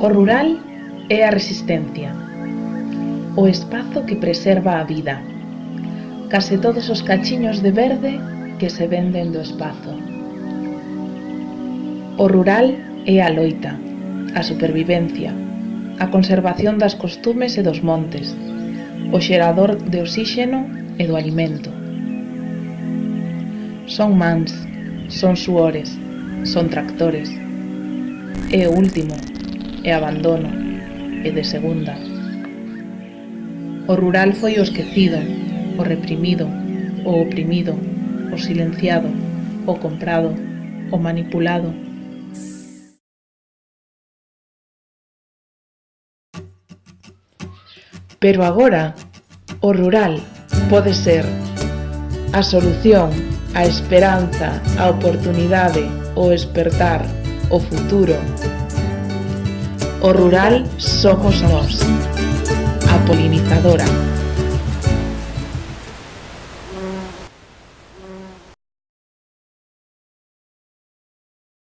O rural é a resistencia, o espazo que preserva a vida. Case todos os cachiños de verde que se venden do espazo. O rural é a loita, a supervivencia, a conservación das costumes e dos montes, o xerador de oxíxeno e do alimento. Son mans, son suores, son tractores. E o último, e abandono e de segunda. O rural foi o esquecido, o reprimido, o oprimido, o silenciado, o comprado, o manipulado, Pero agora, o rural pode ser a solución, a esperanza, a oportunidade, o espertar, o futuro, O rural somos nos. Apolinizadora.